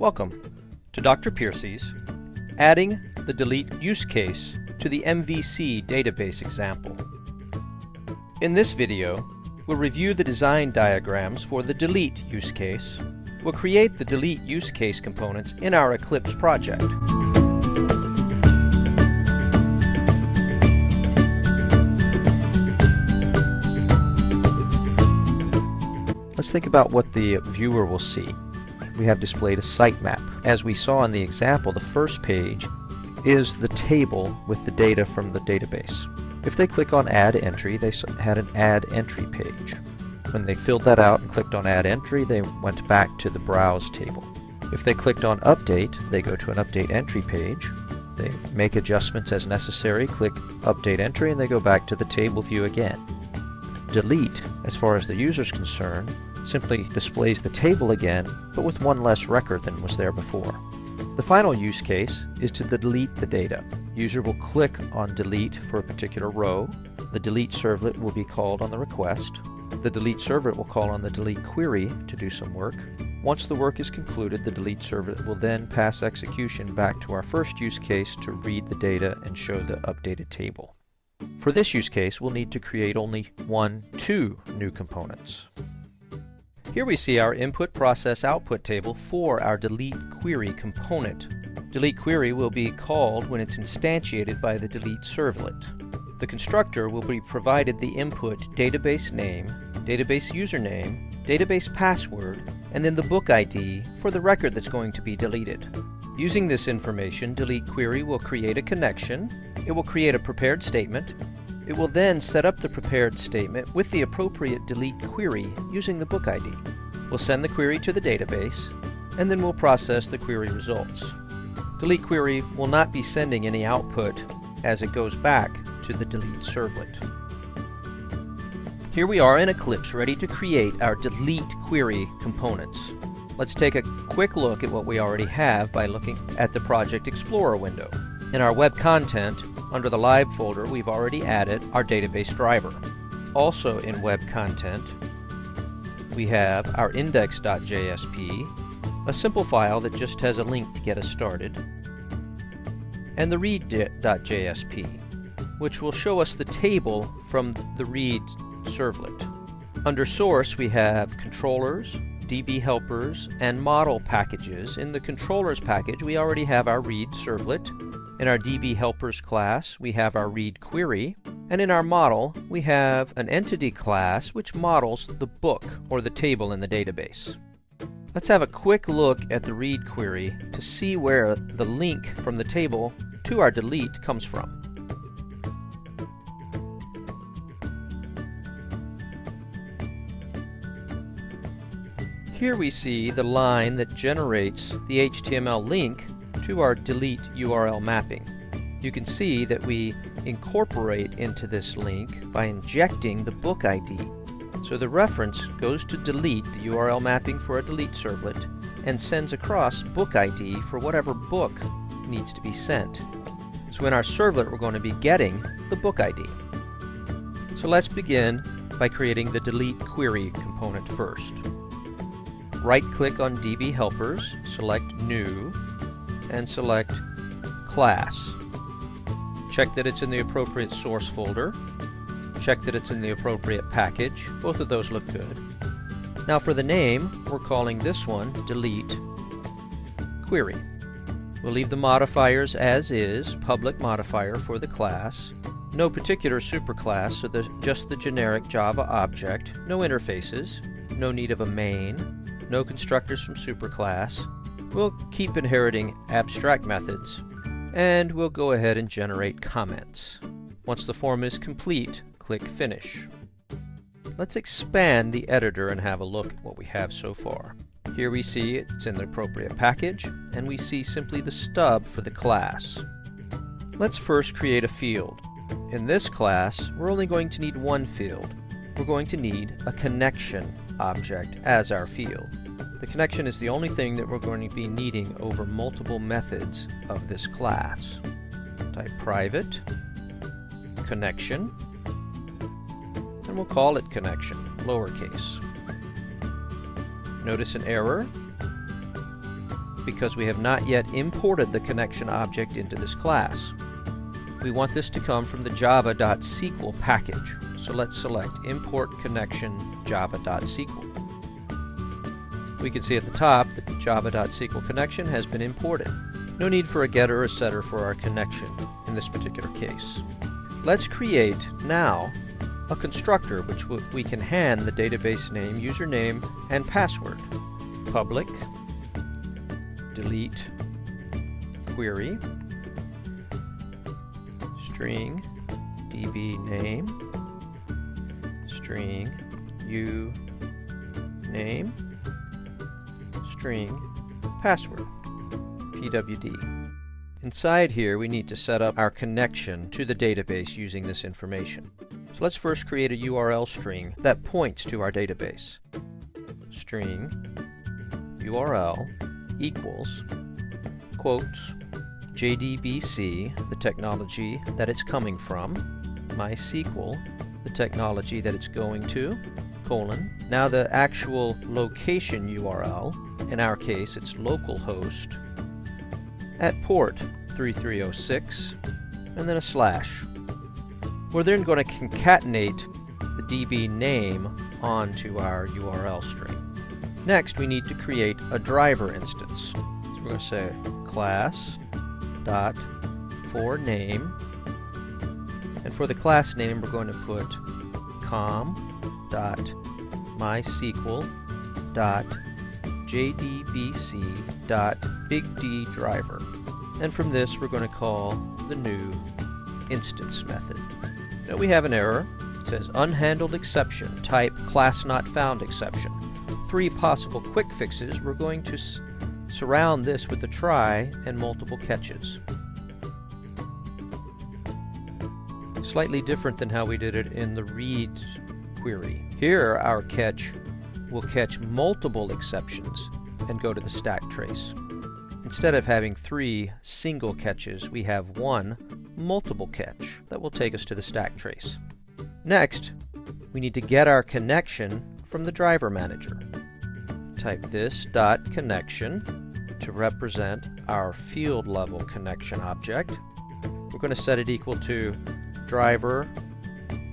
Welcome to Dr. Piercy's Adding the Delete Use Case to the MVC Database example. In this video, we'll review the design diagrams for the delete use case. We'll create the delete use case components in our Eclipse project. Let's think about what the viewer will see. We have displayed a sitemap. As we saw in the example, the first page is the table with the data from the database. If they click on Add Entry, they had an Add Entry page. When they filled that out and clicked on Add Entry, they went back to the Browse table. If they clicked on Update, they go to an Update Entry page. They make adjustments as necessary, click Update Entry, and they go back to the table view again. Delete, as far as the user is concerned, simply displays the table again, but with one less record than was there before. The final use case is to delete the data. User will click on delete for a particular row. The delete servlet will be called on the request. The delete servlet will call on the delete query to do some work. Once the work is concluded, the delete servlet will then pass execution back to our first use case to read the data and show the updated table. For this use case, we'll need to create only one, two new components. Here we see our input process output table for our delete query component. Delete query will be called when it's instantiated by the delete servlet. The constructor will be provided the input database name, database username, database password, and then the book ID for the record that's going to be deleted. Using this information, delete query will create a connection, it will create a prepared statement, it will then set up the prepared statement with the appropriate delete query using the book ID. We'll send the query to the database, and then we'll process the query results. Delete query will not be sending any output as it goes back to the delete servlet. Here we are in Eclipse ready to create our delete query components. Let's take a quick look at what we already have by looking at the Project Explorer window. In our web content, under the lib folder, we've already added our database driver. Also in web content, we have our index.jsp, a simple file that just has a link to get us started, and the read.jsp, which will show us the table from the read servlet. Under source, we have controllers, DB helpers, and model packages. In the controllers package, we already have our read servlet, in our DB helpers class, we have our read query, and in our model, we have an entity class which models the book or the table in the database. Let's have a quick look at the read query to see where the link from the table to our delete comes from. Here we see the line that generates the HTML link to our delete URL mapping. You can see that we incorporate into this link by injecting the book ID. So the reference goes to delete the URL mapping for a delete servlet and sends across book ID for whatever book needs to be sent. So in our servlet we're going to be getting the book ID. So let's begin by creating the delete query component first. Right click on DB helpers, select new, and select class. Check that it's in the appropriate source folder. Check that it's in the appropriate package. Both of those look good. Now for the name, we're calling this one delete query. We'll leave the modifiers as is, public modifier for the class. No particular superclass, so the, just the generic Java object. No interfaces. No need of a main. No constructors from superclass. We'll keep inheriting abstract methods, and we'll go ahead and generate comments. Once the form is complete, click Finish. Let's expand the editor and have a look at what we have so far. Here we see it's in the appropriate package, and we see simply the stub for the class. Let's first create a field. In this class, we're only going to need one field. We're going to need a connection object as our field. The connection is the only thing that we're going to be needing over multiple methods of this class. Type private connection and we'll call it connection, lowercase. Notice an error. because we have not yet imported the connection object into this class. We want this to come from the java.sql package, so let's select import connection java.sql. We can see at the top that java.sql connection has been imported. No need for a getter or setter for our connection in this particular case. Let's create now a constructor which we can hand the database name, username, and password. Public. Delete. Query. String. Db name. String. U name string password pwd inside here we need to set up our connection to the database using this information. So let's first create a URL string that points to our database. String URL equals quotes JDBC, the technology that it's coming from, MySQL, the technology that it's going to, colon. Now the actual location URL, in our case it's localhost, at port 3306, and then a slash. We're then going to concatenate the DB name onto our URL string. Next, we need to create a driver instance. So we're going to say class dot for name, and for the class name, we're going to put com dot mysql dot jdbc dot big D driver. And from this, we're going to call the new instance method. Now we have an error. It says unhandled exception, type class not found exception three possible quick fixes, we're going to surround this with a try and multiple catches. Slightly different than how we did it in the read query. Here our catch will catch multiple exceptions and go to the stack trace. Instead of having three single catches, we have one multiple catch that will take us to the stack trace. Next, we need to get our connection from the driver manager type this dot connection to represent our field level connection object. We're going to set it equal to driver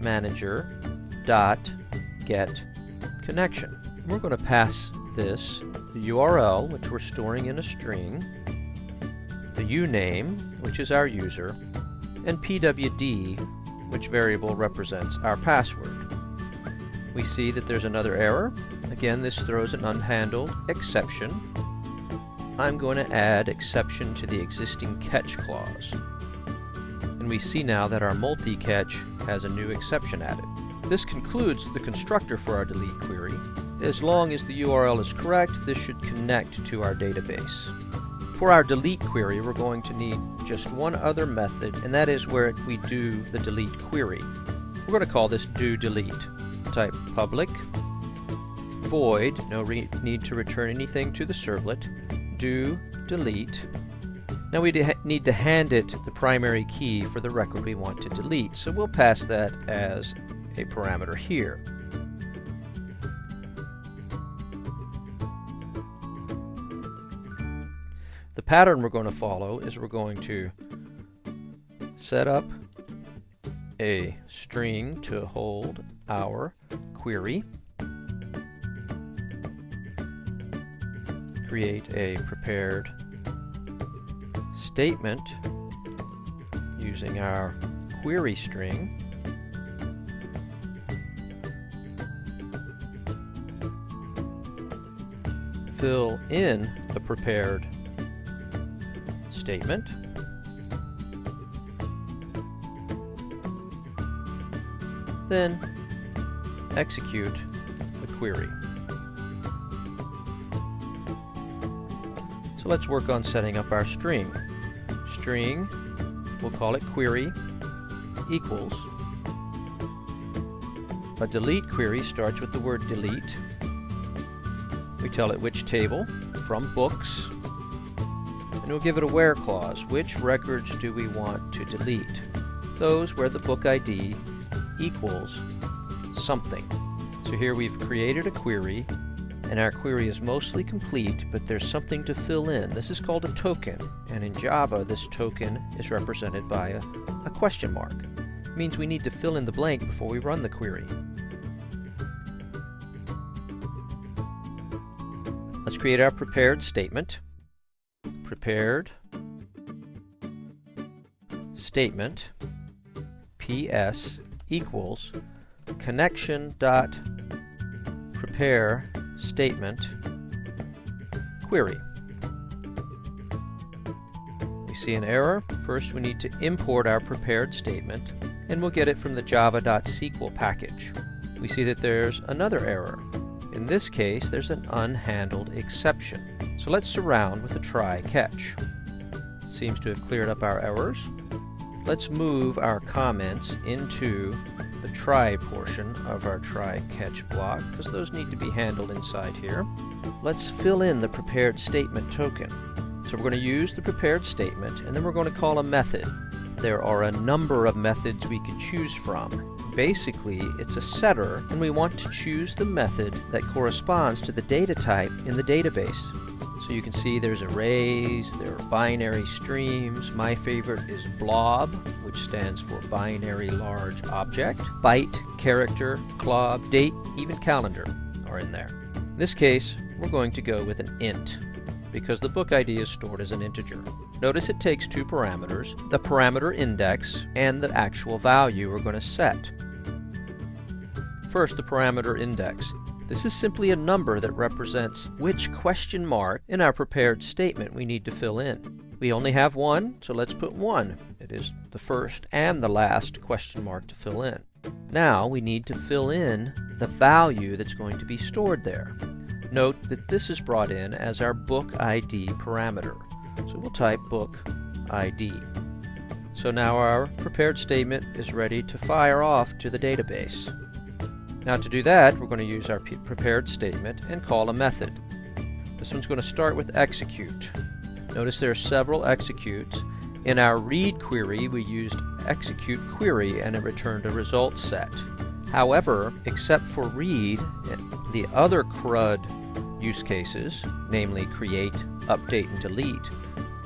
manager dot get connection. We're going to pass this the URL, which we're storing in a string, the uname, which is our user, and pwd, which variable represents our password. We see that there's another error. Again, this throws an unhandled exception. I'm going to add exception to the existing catch clause. And we see now that our multi-catch has a new exception added. This concludes the constructor for our delete query. As long as the URL is correct, this should connect to our database. For our delete query, we're going to need just one other method, and that is where we do the delete query. We're going to call this do delete type public void, no need to return anything to the servlet, do delete. Now we need to hand it the primary key for the record we want to delete, so we'll pass that as a parameter here. Pattern we're going to follow is we're going to set up a string to hold our query, create a prepared statement using our query string, fill in the prepared statement, then execute the query. So let's work on setting up our string. String, we'll call it query, equals. A delete query starts with the word delete. We tell it which table, from books, and we'll give it a where clause. Which records do we want to delete? Those where the book ID equals something. So here we've created a query and our query is mostly complete, but there's something to fill in. This is called a token, and in Java, this token is represented by a, a question mark. It means we need to fill in the blank before we run the query. Let's create our prepared statement. Prepared statement ps equals connection dot prepare statement query. We see an error. First we need to import our prepared statement and we'll get it from the java.sql package. We see that there's another error. In this case there's an unhandled exception. So let's surround with a try catch. Seems to have cleared up our errors. Let's move our comments into the try portion of our try catch block because those need to be handled inside here. Let's fill in the prepared statement token. So we're going to use the prepared statement and then we're going to call a method. There are a number of methods we can choose from. Basically, it's a setter and we want to choose the method that corresponds to the data type in the database. So you can see there's arrays, there are binary streams. My favorite is blob, which stands for binary large object. Byte, character, clob, date, even calendar are in there. In this case, we're going to go with an int because the book ID is stored as an integer. Notice it takes two parameters, the parameter index and the actual value we're going to set. First, the parameter index. This is simply a number that represents which question mark in our prepared statement we need to fill in. We only have one, so let's put 1. It is the first and the last question mark to fill in. Now we need to fill in the value that's going to be stored there. Note that this is brought in as our book ID parameter. So we'll type book ID. So now our prepared statement is ready to fire off to the database. Now to do that, we're going to use our prepared statement and call a method. This one's going to start with execute. Notice there are several executes. In our read query, we used execute query and it returned a result set. However, except for read, the other CRUD use cases, namely create, update, and delete,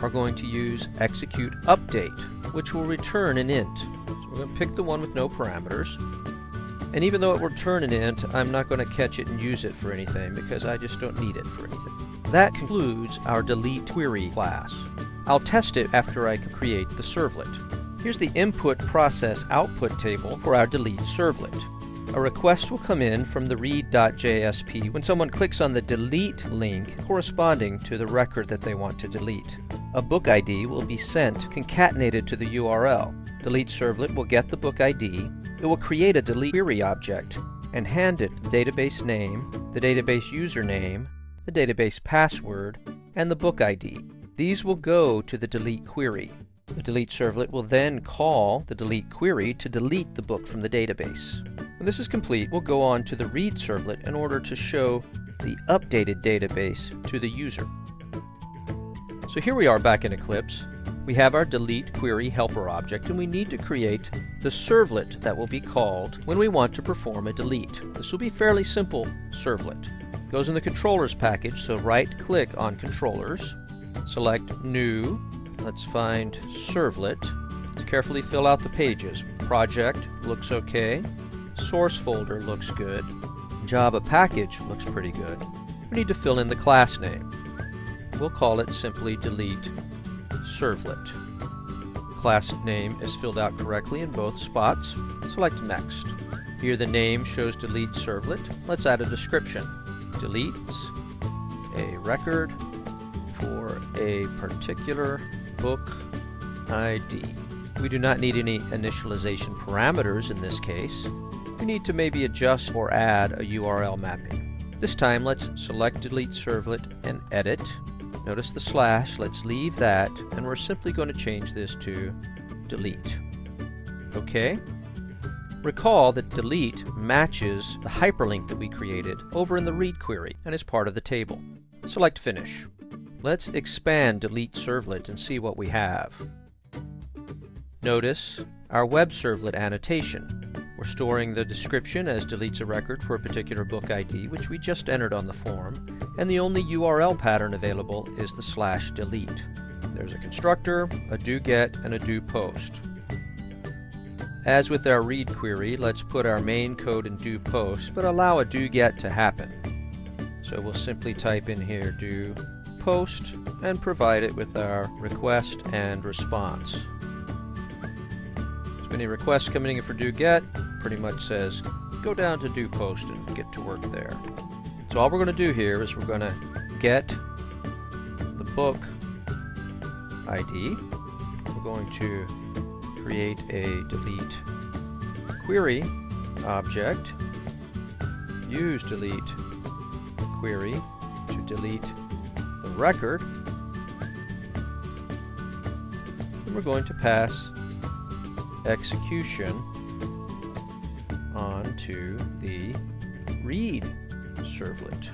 are going to use execute update, which will return an int. So we're going to pick the one with no parameters, and even though it will turn an int, I'm not going to catch it and use it for anything because I just don't need it for anything. That concludes our delete query class. I'll test it after I create the servlet. Here's the input process output table for our delete servlet. A request will come in from the read.jsp when someone clicks on the delete link corresponding to the record that they want to delete. A book ID will be sent concatenated to the URL. Delete servlet will get the book ID, it will create a delete query object and hand it the database name, the database username, the database password, and the book ID. These will go to the delete query. The delete servlet will then call the delete query to delete the book from the database. When this is complete, we'll go on to the read servlet in order to show the updated database to the user. So here we are back in Eclipse. We have our delete query helper object and we need to create the servlet that will be called when we want to perform a delete. This will be fairly simple servlet. It goes in the controllers package, so right click on controllers, select new, let's find servlet, let's carefully fill out the pages. Project looks okay, source folder looks good, Java package looks pretty good. We need to fill in the class name. We'll call it simply delete servlet. Class name is filled out correctly in both spots. Select Next. Here the name shows delete servlet. Let's add a description. Deletes a record for a particular book ID. We do not need any initialization parameters in this case. We need to maybe adjust or add a URL mapping. This time let's select delete servlet and edit Notice the slash, let's leave that, and we're simply going to change this to delete. Okay? Recall that delete matches the hyperlink that we created over in the read query and is part of the table. Select finish. Let's expand delete servlet and see what we have. Notice our web servlet annotation. We're storing the description as deletes a record for a particular book ID, which we just entered on the form, and the only URL pattern available is the slash delete. There's a constructor, a doGet, and a doPost. As with our read query, let's put our main code in doPost, but allow a doGet to happen. So we'll simply type in here do post and provide it with our request and response. So any requests coming in for do get pretty much says go down to do post and get to work there. So all we're going to do here is we're going to get the book ID. We're going to create a delete query object, use delete query to delete the record. And we're going to pass execution onto the read servlet.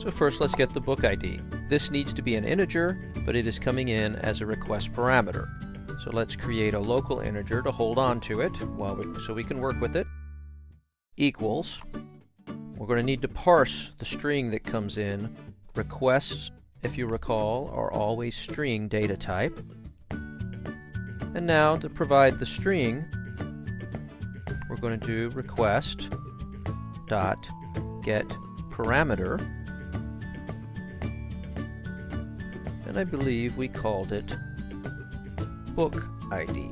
So first let's get the book ID. This needs to be an integer, but it is coming in as a request parameter. So let's create a local integer to hold on to it while we, so we can work with it equals, we're going to need to parse the string that comes in. Requests, if you recall, are always string data type. And now to provide the string, we're going to do request dot get parameter. And I believe we called it book ID.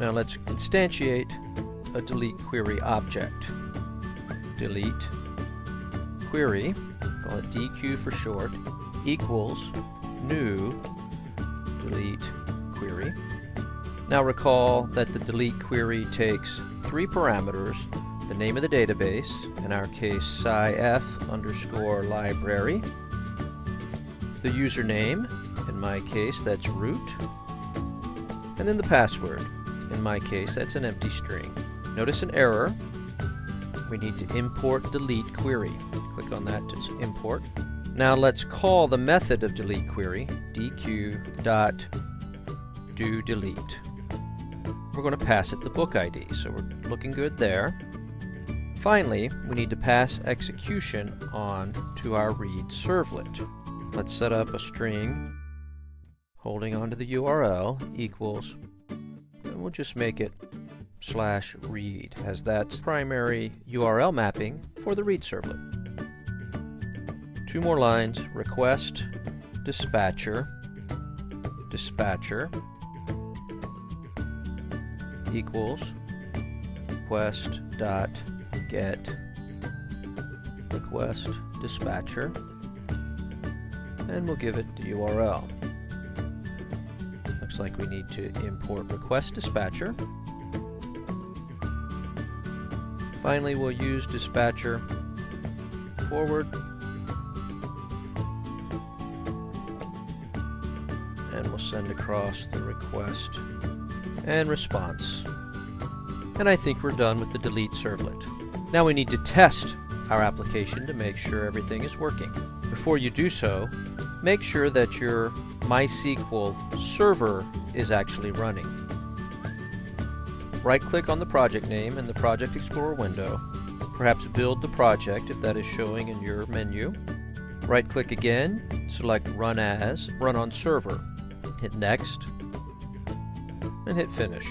Now let's instantiate a delete query object. Delete query, call it DQ for short, equals new delete query. Now recall that the delete query takes three parameters, the name of the database, in our case scif underscore library, the username, in my case that's root, and then the password. In my case, that's an empty string. Notice an error. We need to import delete query. Click on that to import. Now let's call the method of delete query, dq dot do. We're going to pass it the book ID, so we're looking good there. Finally, we need to pass execution on to our read servlet. Let's set up a string holding onto the URL equals and we'll just make it slash read as that's primary URL mapping for the read servlet. Two more lines, request dispatcher dispatcher equals request dot get request dispatcher and we'll give it the URL Looks like we need to import request dispatcher. Finally, we'll use dispatcher forward and we'll send across the request and response. And I think we're done with the delete servlet. Now we need to test our application to make sure everything is working. Before you do so, make sure that your MySQL server is actually running. Right-click on the project name in the Project Explorer window. Perhaps build the project if that is showing in your menu. Right-click again, select Run As, Run on Server. Hit Next, and hit Finish.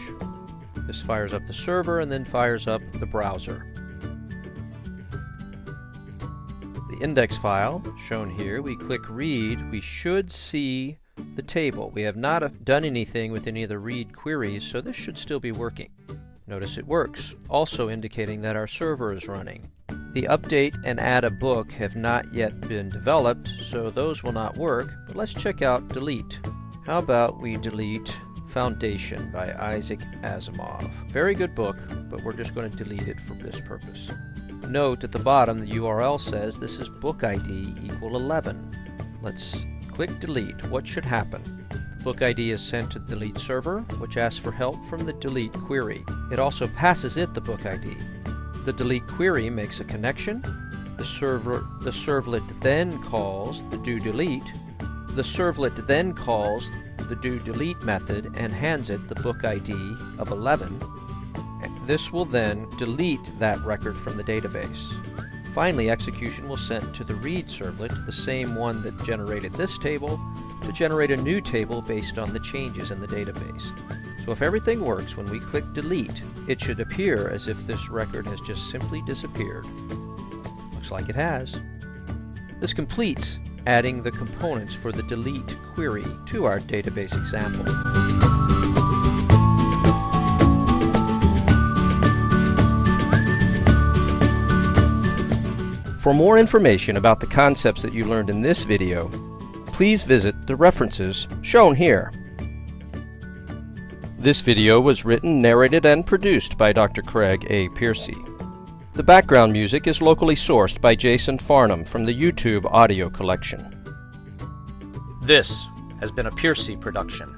This fires up the server and then fires up the browser. The index file, shown here, we click Read, we should see the table. We have not uh, done anything with any of the read queries, so this should still be working. Notice it works, also indicating that our server is running. The update and add a book have not yet been developed, so those will not work, but let's check out delete. How about we delete Foundation by Isaac Asimov. Very good book, but we're just going to delete it for this purpose. Note at the bottom the URL says this is book ID equal 11. Let's click delete, what should happen? The book ID is sent to the delete server, which asks for help from the delete query. It also passes it the book ID. The delete query makes a connection, The server the servlet then calls the do delete. The servlet then calls the do delete method and hands it the book ID of 11. This will then delete that record from the database. Finally, execution will send to the read servlet, the same one that generated this table, to generate a new table based on the changes in the database. So if everything works, when we click delete, it should appear as if this record has just simply disappeared. Looks like it has. This completes adding the components for the delete query to our database example. For more information about the concepts that you learned in this video, please visit the references shown here. This video was written, narrated, and produced by Dr. Craig A. Piercy. The background music is locally sourced by Jason Farnham from the YouTube audio collection. This has been a Piercy production.